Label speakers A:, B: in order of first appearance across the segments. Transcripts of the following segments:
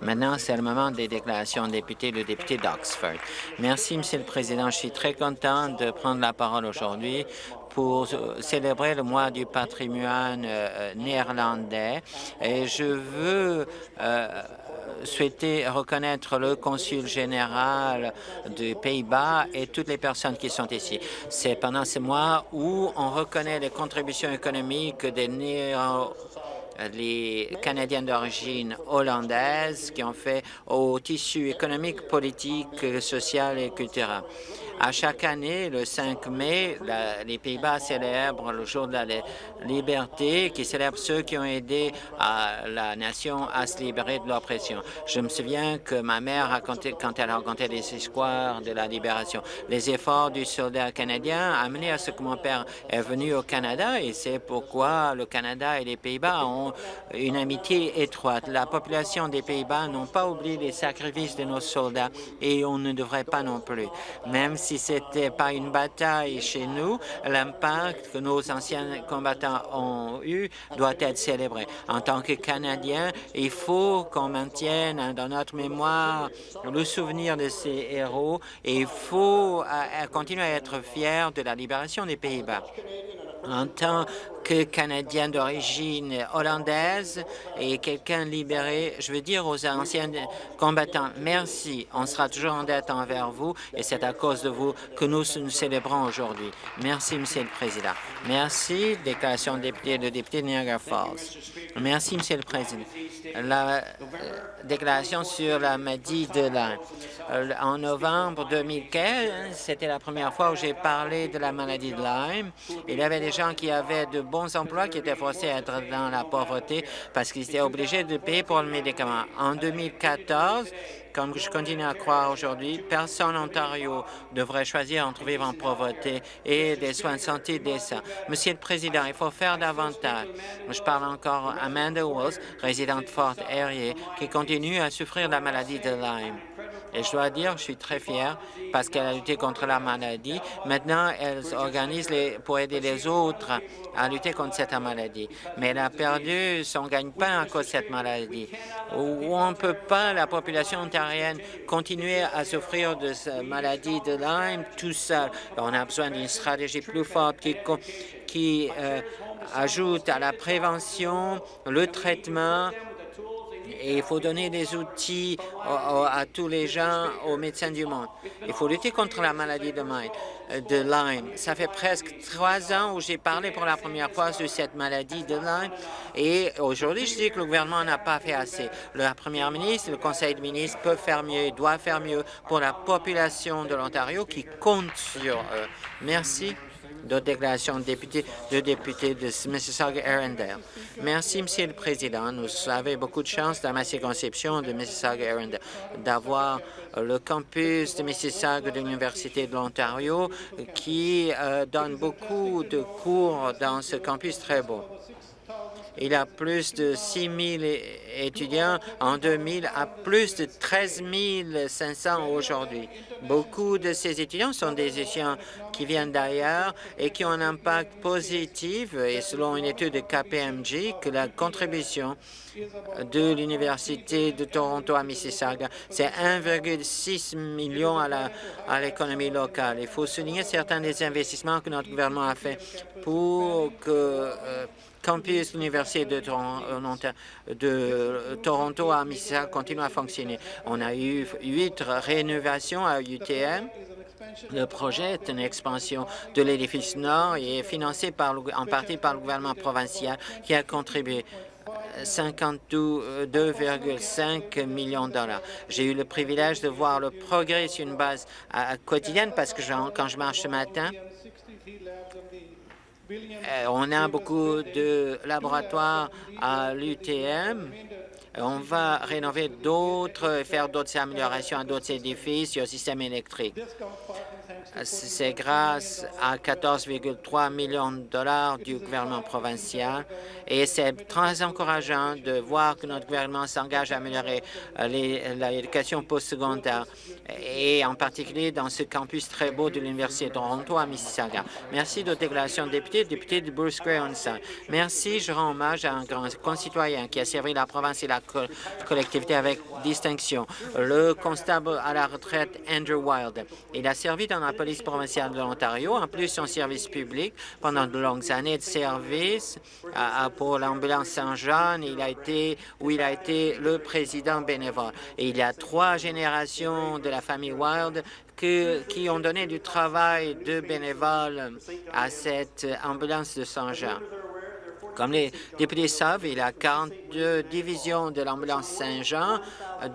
A: Maintenant, c'est le moment des déclarations de députés, le député d'Oxford. Merci, Monsieur le Président. Je suis très content de prendre la parole aujourd'hui pour célébrer le mois du patrimoine euh, néerlandais et je veux euh, souhaiter reconnaître le consul général des Pays-Bas et toutes les personnes qui sont ici. C'est pendant ce mois où on reconnaît les contributions économiques des néo les Canadiens d'origine hollandaise qui ont fait au tissu économique, politique, social et culturel. À chaque année, le 5 mai, les Pays-Bas célèbrent le jour de la liberté, qui célèbre ceux qui ont aidé la nation à se libérer de l'oppression. Je me souviens que ma mère racontait, quand elle racontait les histoires de la libération, les efforts du soldat canadien amenés à ce que mon père est venu au Canada et c'est pourquoi le Canada et les Pays-Bas ont une amitié étroite. La population des Pays-Bas n'ont pas oublié les sacrifices de nos soldats et on ne devrait pas non plus. Même si ce n'était pas une bataille chez nous, l'impact que nos anciens combattants ont eu doit être célébré. En tant que Canadiens, il faut qu'on maintienne dans notre mémoire le souvenir de ces héros et il faut euh, continuer à être fiers de la libération des Pays-Bas. En tant que Canadien d'origine hollandaise et quelqu'un libéré, je veux dire aux anciens combattants, merci, on sera toujours en dette envers vous et c'est à cause de vous que nous nous célébrons aujourd'hui. Merci, Monsieur le Président. Merci, déclaration de député de député de Niagara Falls. Merci, Monsieur le Président. La euh, déclaration sur la maladie de Lyme. Euh, en novembre 2015, c'était la première fois où j'ai parlé de la maladie de Lyme. Il y avait des gens qui avaient de bons emplois qui étaient forcés à être dans la pauvreté parce qu'ils étaient obligés de payer pour le médicament. En 2014, comme je continue à croire aujourd'hui, personne en Ontario devrait choisir entre vivre en pauvreté et des soins de santé décents. Monsieur le Président, il faut faire davantage. Je parle encore à Amanda Walls, résidente de Fort Erie, qui continue à souffrir de la maladie de Lyme. Et je dois dire, je suis très fier parce qu'elle a lutté contre la maladie. Maintenant, elle organise pour aider les autres à lutter contre cette maladie. Mais elle a perdu son gagne-pain à cause de cette maladie. On ne peut pas, la population ontarienne, continuer à souffrir de cette maladie de Lyme tout seul. On a besoin d'une stratégie plus forte qui, qui euh, ajoute à la prévention, le traitement, et il faut donner des outils à, tous les gens, aux médecins du monde. Il faut lutter contre la maladie de, Lyme. Ça fait presque trois ans où j'ai parlé pour la première fois de cette maladie de Lyme et aujourd'hui, je dis que le gouvernement n'a pas fait assez. La première ministre, le conseil de ministres peut faire mieux, doit faire mieux pour la population de l'Ontario qui compte sur eux. Merci d'autres déclarations de députés, de députés de Mississauga-Arundel. Merci, Monsieur le Président. Nous avons beaucoup de chance dans ma circonscription de Mississauga-Arundel d'avoir le campus de Mississauga de l'Université de l'Ontario qui euh, donne beaucoup de cours dans ce campus très beau. Il a plus de 6 000 étudiants en 2000 à plus de 13 500 aujourd'hui. Beaucoup de ces étudiants sont des étudiants qui viennent d'ailleurs et qui ont un impact positif, et selon une étude de KPMG, que la contribution de l'Université de Toronto à Mississauga, c'est 1,6 million à l'économie locale. Il faut souligner certains des investissements que notre gouvernement a fait pour que euh, campus l'Université de, euh, de, Toronto à Mississauga continue à fonctionner. On a eu huit rénovations à UTM. Le projet est une expansion de l'édifice nord et est financé par, en partie par le gouvernement provincial qui a contribué 52,5 millions de dollars. J'ai eu le privilège de voir le progrès sur une base quotidienne parce que quand je marche ce matin, euh, on a beaucoup de laboratoires à l'UTM. On va rénover d'autres, faire d'autres améliorations à d'autres édifices et au système électrique. C'est grâce à 14,3 millions de dollars du gouvernement provincial et c'est très encourageant de voir que notre gouvernement s'engage à améliorer l'éducation postsecondaire et en particulier dans ce campus très beau de l'Université de Toronto à Mississauga. Merci de déclaration de député, député de Bruce Gray Merci, je rends hommage à un grand concitoyen qui a servi la province et la collectivité avec distinction, le constable à la retraite Andrew Wild. Il a servi dans la police provinciale de l'Ontario, en plus son service public pendant de longues années de service pour l'ambulance Saint-Jean, il a été où il a été le président bénévole. Et il y a trois générations de la famille Wild qui ont donné du travail de bénévoles à cette ambulance de Saint-Jean. Comme les députés savent, il y a 42 divisions de l'ambulance Saint-Jean,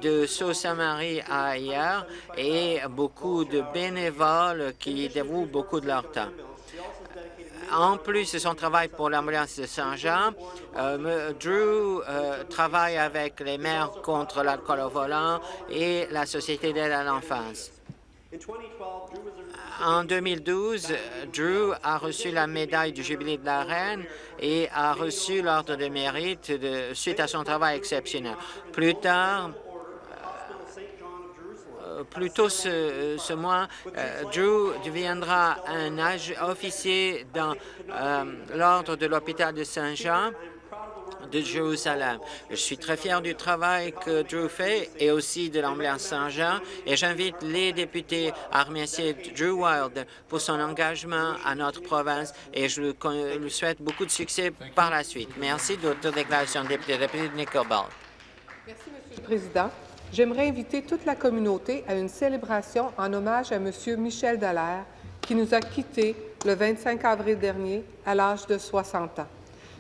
A: de Sault-Saint-Marie à ailleurs, et beaucoup de bénévoles qui dévouent beaucoup de leur temps. En plus de son travail pour l'ambulance de Saint-Jean, euh, Drew euh, travaille avec les maires contre l'alcool au volant et la Société d'aide à l'enfance. En 2012, Drew a reçu la médaille du Jubilé de la Reine et a reçu l'Ordre de mérite suite à son travail exceptionnel. Plus tard, euh, plus tôt ce, mois, euh, Drew deviendra un officier dans euh, l'Ordre de l'hôpital de Saint-Jean de Jérusalem. Je suis très fier du travail que Drew fait et aussi de l'Ambulance Saint-Jean et j'invite les députés à remercier Drew Wild pour son engagement à notre province et je lui souhaite beaucoup de succès par la suite. Merci de votre déclaration, député, député de Nickelball.
B: Merci, Monsieur le Président. J'aimerais inviter toute la communauté à une célébration en hommage à M. Michel Dallaire, qui nous a quittés le 25 avril dernier à l'âge de 60 ans.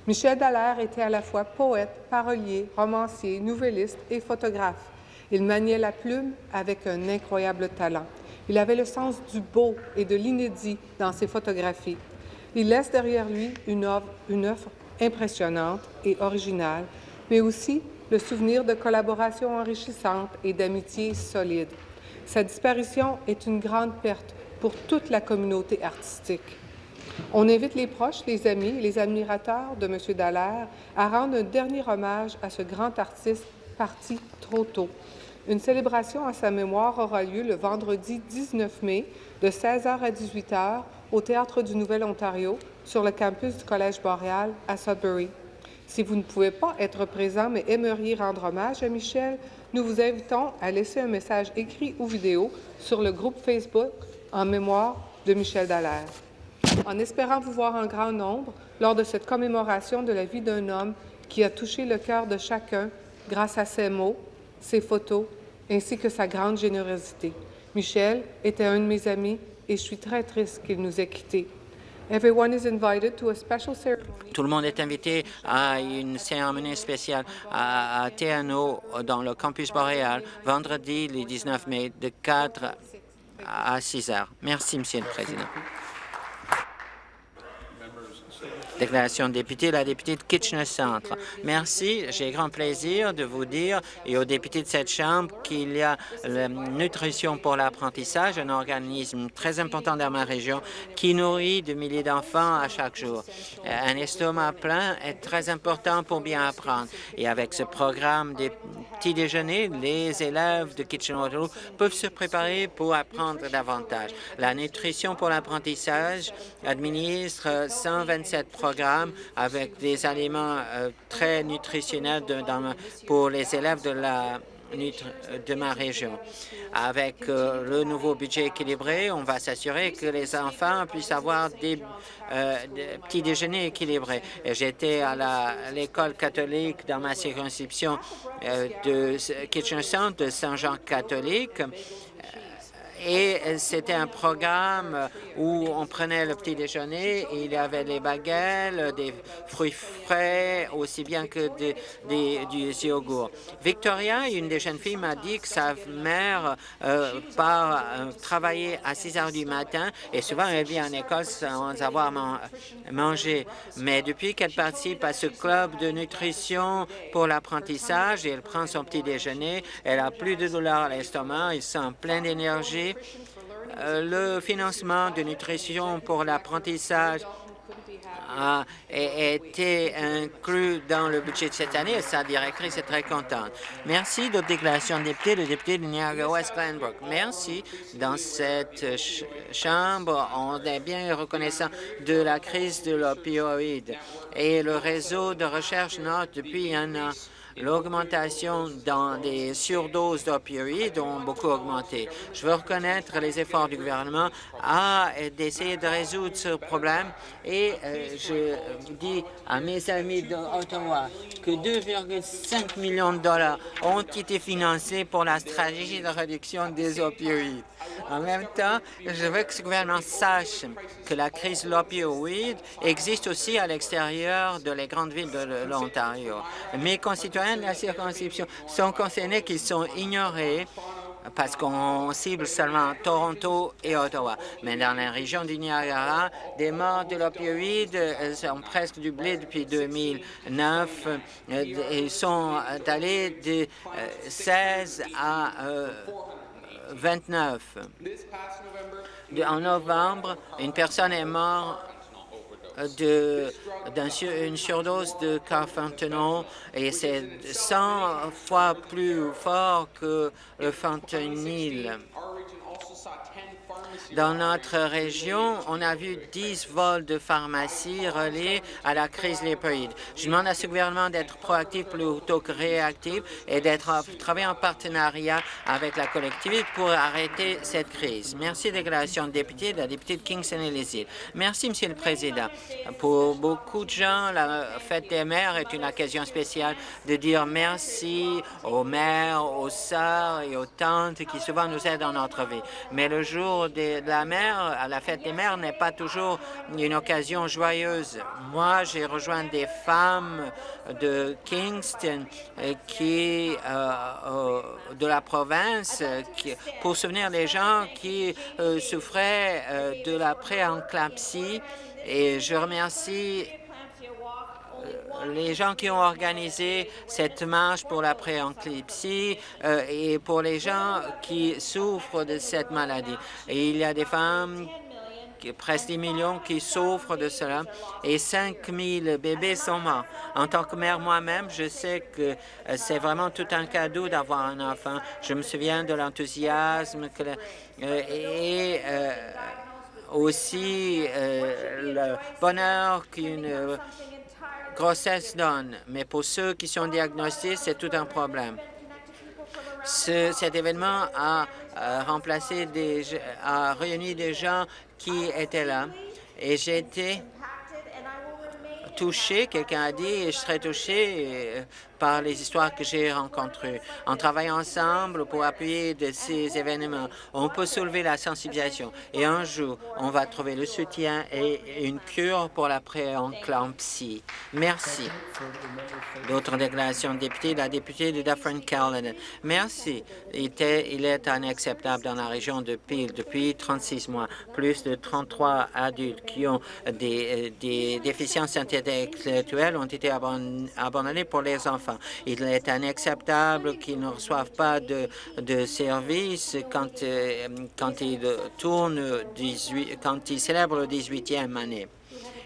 B: Michel Dallaire était à la fois poète, parolier, romancier, nouvelliste et photographe. Il maniait la plume avec un incroyable talent. Il avait le sens du beau et de l'inédit dans ses photographies. Il laisse derrière lui une œuvre, une œuvre impressionnante et originale, mais aussi le souvenir de collaborations enrichissantes et d'amitiés solides. Sa disparition est une grande perte pour toute la communauté artistique. On invite les proches, les amis et les admirateurs de M. Dallaire à rendre un dernier hommage à ce grand artiste parti trop tôt. Une célébration à sa mémoire aura lieu le vendredi 19 mai de 16h à 18h au Théâtre du Nouvel-Ontario sur le campus du Collège Boréal à Sudbury. Si vous ne pouvez pas être présent mais aimeriez rendre hommage à Michel, nous vous invitons à laisser un message écrit ou vidéo sur le groupe Facebook en mémoire de Michel Dallaire en espérant vous voir en grand nombre lors de cette commémoration de la vie d'un homme qui a touché le cœur de chacun grâce à ses mots, ses photos, ainsi que sa grande générosité. Michel était un de mes amis et je suis très triste qu'il nous ait quittés. Tout
A: le monde est invité à une cérémonie spéciale à, à dans le campus boréal vendredi le 19 mai de 4 à 6 heures. Merci, Monsieur le Président. Déclaration de député, la députée de Kitchener Centre. Merci. J'ai grand plaisir de vous dire et aux députés de cette Chambre qu'il y a la Nutrition pour l'apprentissage, un organisme très important dans ma région qui nourrit de milliers d'enfants à chaque jour. Un estomac plein est très important pour bien apprendre. Et avec ce programme des petits déjeuners, les élèves de Kitchener-Waterloo peuvent se préparer pour apprendre davantage. La Nutrition pour l'apprentissage administre 127 avec des aliments euh, très nutritionnels pour les élèves de la de ma région. Avec euh, le nouveau budget équilibré, on va s'assurer que les enfants puissent avoir des, euh, petits déjeuners équilibrés. J'étais à l'école catholique dans ma circonscription de Kitchen Centre de Saint-Jean catholique et c'était un programme où on prenait le petit déjeuner et il y avait des baguettes, des fruits frais, aussi bien que du yogourt. Victoria, une des jeunes filles, m'a dit que sa mère euh, part euh, travailler à 6 heures du matin et souvent elle vient en école sans avoir mangé. Mais depuis qu'elle participe à ce club de nutrition pour l'apprentissage et elle prend son petit déjeuner, elle a plus de douleur à l'estomac, elle sent plein d'énergie le financement de nutrition pour l'apprentissage a été inclus dans le budget de cette année et sa directrice est très contente. Merci. D'autres déclarations de députés, le député de Niagara-West Glenbrook. Merci. Dans cette Chambre, on est bien reconnaissant de la crise de l'opioïde et le réseau de recherche note depuis un an L'augmentation dans les surdoses d'opioïdes ont beaucoup augmenté. Je veux reconnaître les efforts du gouvernement à d'essayer de résoudre ce problème et euh, je dis à mes amis d'Ottawa que 2,5 millions de dollars ont été financés pour la stratégie de réduction des opioïdes. En même temps, je veux que ce gouvernement sache que la crise de l'opioïde existe aussi à l'extérieur de les grandes villes de l'Ontario. Mes de la circonscription sont concernés qu'ils sont ignorés parce qu'on cible seulement Toronto et Ottawa. Mais dans la région du Niagara, des morts de l'opioïde euh, sont presque doublés depuis 2009. Ils sont allés de 16 euh, à 29. En novembre, une personne est morte d'une surdose de carfentanil et c'est 100 fois plus fort que le fentanyl. Dans notre région, on a vu 10 vols de pharmacie reliés à la crise lépoïde. Je demande à ce gouvernement d'être proactif plutôt que réactif et d'être travailler en partenariat avec la collectivité pour arrêter cette crise. Merci, déclaration de député, de la députée de Kingston et les îles. Merci, Monsieur le Président. Pour beaucoup de gens, la fête des mères est une occasion spéciale de dire merci aux mères, aux sœurs et aux tantes qui souvent nous aident dans notre vie. Mais le jour des la mère, à la fête des mères, n'est pas toujours une occasion joyeuse. Moi, j'ai rejoint des femmes de Kingston euh, qui, euh, euh, de la province qui, pour souvenir les gens qui souffraient de la préenclampsie et je remercie les gens qui ont organisé cette marche pour la préenclipsie euh, et pour les gens qui souffrent de cette maladie. Et il y a des femmes presque 10 millions qui souffrent de cela et 5 000 bébés sont morts. En tant que mère moi-même, je sais que euh, c'est vraiment tout un cadeau d'avoir un enfant. Je me souviens de l'enthousiasme euh, et aussi le bonheur qu'une grossesse donne, mais pour ceux qui sont diagnostiqués, c'est tout un problème. cet événement a, remplacé des, a réuni des gens qui étaient là et j'ai été touché, quelqu'un a dit, je serais touché euh, par les histoires que j'ai rencontrées. En travaillant ensemble pour appuyer ces événements, on peut soulever la sensibilisation et un jour, on va trouver le soutien et une cure pour la préenclampsie. Merci. D'autres déclarations de députés, la députée de Dufferin-Caledon. Merci. Il, il est inacceptable dans la région de Peel depuis 36 mois. Plus de 33 adultes qui ont des, euh, des déficiences intellectuelles ont été abandonnés pour les enfants. Il est inacceptable qu'ils ne reçoivent pas de, de services quand, euh, quand ils tournent 18, quand ils célèbrent le 18e année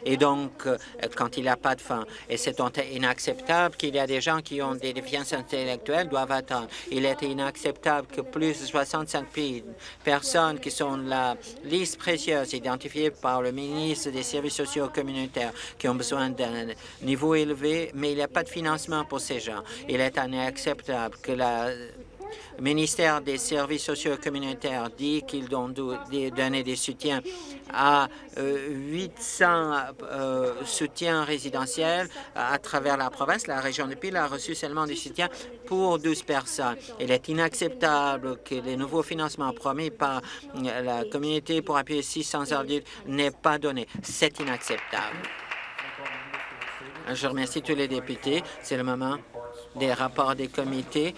A: et donc euh, quand il n'y a pas de fin. Et c'est inacceptable qu'il y a des gens qui ont des déficiences intellectuelles doivent attendre. Il est inacceptable que plus de 65 personnes qui sont la liste précieuse identifiée par le ministre des Services sociaux communautaires qui ont besoin d'un niveau élevé, mais il n'y a pas de financement pour ces gens. Il est inacceptable que la le ministère des Services sociaux communautaires dit qu'ils ont donné des soutiens à 800 euh, euh, soutiens résidentiels à travers la province. La région de Peel a reçu seulement des soutiens pour 12 personnes. Il est inacceptable que les nouveaux financements promis par la communauté pour appuyer 600 adultes n'aient pas donné. C'est inacceptable. Je remercie tous les députés. C'est le moment des rapports des comités.